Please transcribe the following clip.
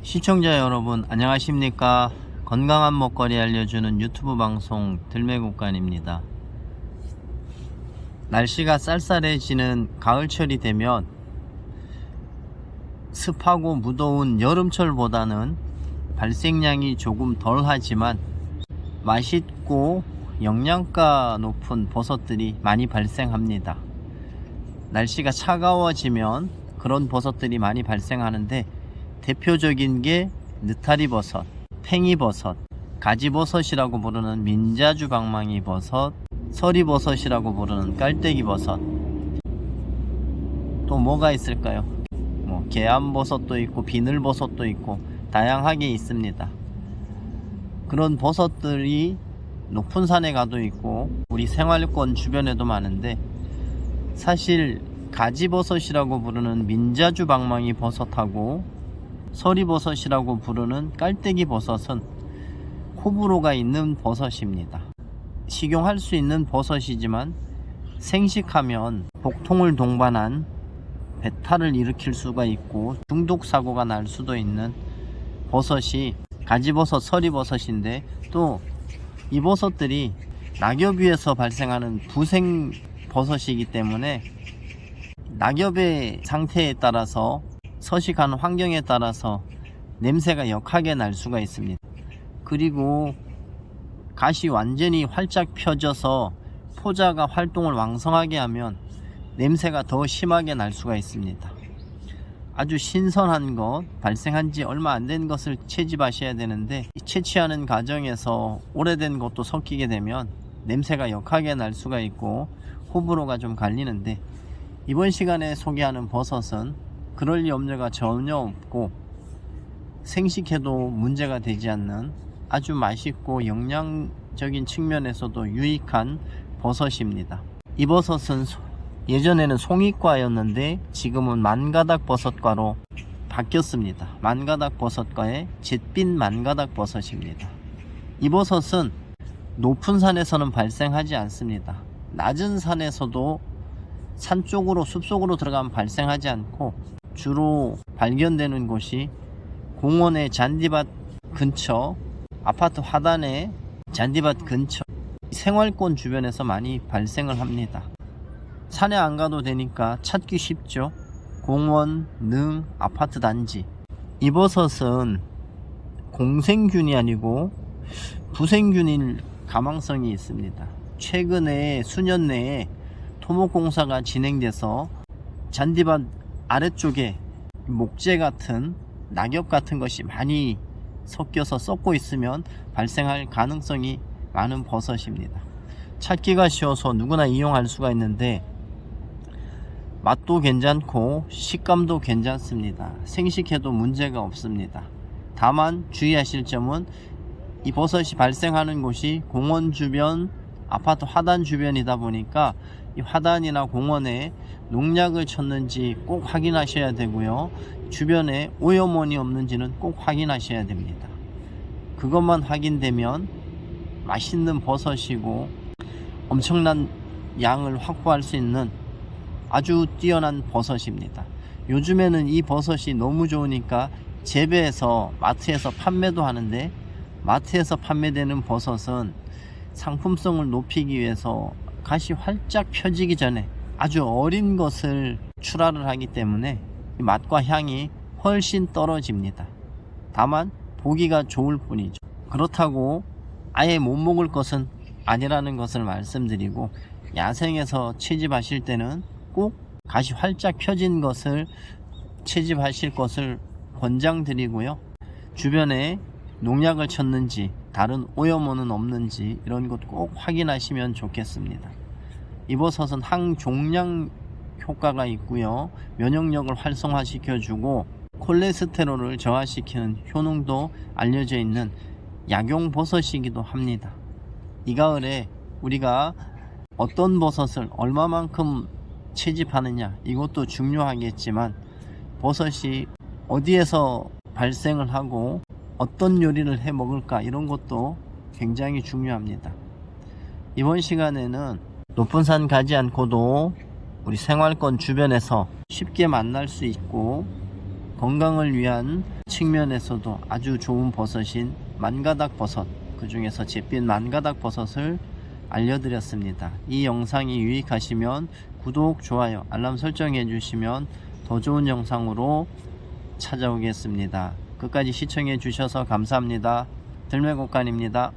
시청자 여러분 안녕하십니까? 건강한 먹거리 알려주는 유튜브 방송 들매국간입니다. 날씨가 쌀쌀해지는 가을철이 되면 습하고 무더운 여름철보다는 발생량이 조금 덜 하지만 맛있고 영양가 높은 버섯들이 많이 발생합니다. 날씨가 차가워지면 그런 버섯들이 많이 발생하는데 대표적인 게 느타리 버섯, 팽이 버섯, 가지 버섯이라고 부르는 민자주 방망이 버섯, 서리 버섯이라고 부르는 깔때기 버섯. 또 뭐가 있을까요? 뭐 개암 버섯도 있고 비늘 버섯도 있고 다양하게 있습니다. 그런 버섯들이 높은 산에 가도 있고 우리 생활권 주변에도 많은데 사실 가지버섯이라고 부르는 민자주 방망이 버섯하고 서리버섯이라고 부르는 깔때기 버섯은 호불호가 있는 버섯입니다. 식용할 수 있는 버섯이지만 생식하면 복통을 동반한 배탈을 일으킬 수가 있고 중독 사고가 날 수도 있는 버섯이 가지버섯, 서리버섯인데 또 이 버섯들이 낙엽 위에서 발생하는 부생 버섯이기 때문에 낙엽의 상태에 따라서 서식하는 환경에 따라서 냄새가 역하게 날 수가 있습니다. 그리고 가시 완전히 활짝 펴져서 포자가 활동을 왕성하게 하면 냄새가 더 심하게 날 수가 있습니다. 아주 신선한 것, 발생한 지 얼마 안 된 것을 채집하셔야 되는데 채취하는 과정에서 오래된 것도 섞이게 되면 냄새가 역하게 날 수가 있고 호불호가 좀 갈리는데 이번 시간에 소개하는 버섯은 그럴 염려가 전혀 없고 생식해도 문제가 되지 않는 아주 맛있고 영양적인 측면에서도 유익한 버섯입니다. 이 버섯은 예전에는 송이과였는데 지금은 만가닥 버섯과로 바뀌었습니다. 만가닥 버섯과의 잿빛 만가닥 버섯입니다. 이 버섯은 높은 산에서는 발생하지 않습니다. 낮은 산에서도 산 쪽으로 숲속으로 들어가면 발생하지 않고 주로 발견되는 곳이 공원의 잔디밭 근처 아파트 화단의 잔디밭 근처 생활권 주변에서 많이 발생을 합니다. 산에 안 가도 되니까 찾기 쉽죠. 공원, 능, 아파트 단지. 이 버섯은 공생균이 아니고 부생균일 가망성이 있습니다. 최근에 수년 내에 토목공사가 진행돼서 잔디밭 아래쪽에 목재 같은 낙엽 같은 것이 많이 섞여서 썩고 있으면 발생할 가능성이 많은 버섯입니다. 찾기가 쉬워서 누구나 이용할 수가 있는데 맛도 괜찮고 식감도 괜찮습니다. 생식해도 문제가 없습니다. 다만 주의하실 점은 이 버섯이 발생하는 곳이 공원 주변 아파트 화단 주변이다 보니까 이 화단이나 공원에 농약을 쳤는지 꼭 확인하셔야 되고요. 주변에 오염원이 없는지는 꼭 확인하셔야 됩니다. 그것만 확인되면 맛있는 버섯이고 엄청난 양을 확보할 수 있는 아주 뛰어난 버섯입니다. 요즘에는 이 버섯이 너무 좋으니까 재배해서 마트에서 판매도 하는데 마트에서 판매되는 버섯은 상품성을 높이기 위해서 가시 활짝 펴지기 전에 아주 어린 것을 출하를 하기 때문에 맛과 향이 훨씬 떨어집니다. 다만 보기가 좋을 뿐이죠. 그렇다고 아예 못 먹을 것은 아니라는 것을 말씀드리고 야생에서 채집하실 때는 꼭 가시 활짝 펴진 것을 채집하실 것을 권장드리고요. 주변에 농약을 쳤는지 다른 오염원은 없는지 이런 것 꼭 확인하시면 좋겠습니다. 이버섯은 항종양 효과가 있고요. 면역력을 활성화시켜 주고 콜레스테롤을 저하시키는 효능도 알려져 있는 약용 버섯이기도 합니다. 이 가을에 우리가 어떤 버섯을 얼마만큼 채집하느냐 이것도 중요하겠지만 버섯이 어디에서 발생을 하고 어떤 요리를 해 먹을까 이런 것도 굉장히 중요합니다. 이번 시간에는 높은 산 가지 않고도 우리 생활권 주변에서 쉽게 만날 수 있고 건강을 위한 측면에서도 아주 좋은 버섯인 만가닥 버섯 그 중에서 잿빛 만가닥 버섯을 알려드렸습니다. 이 영상이 유익하시면 구독, 좋아요, 알람 설정해 주시면 더 좋은 영상으로 찾아오겠습니다. 끝까지 시청해 주셔서 감사합니다. 들매곡간입니다.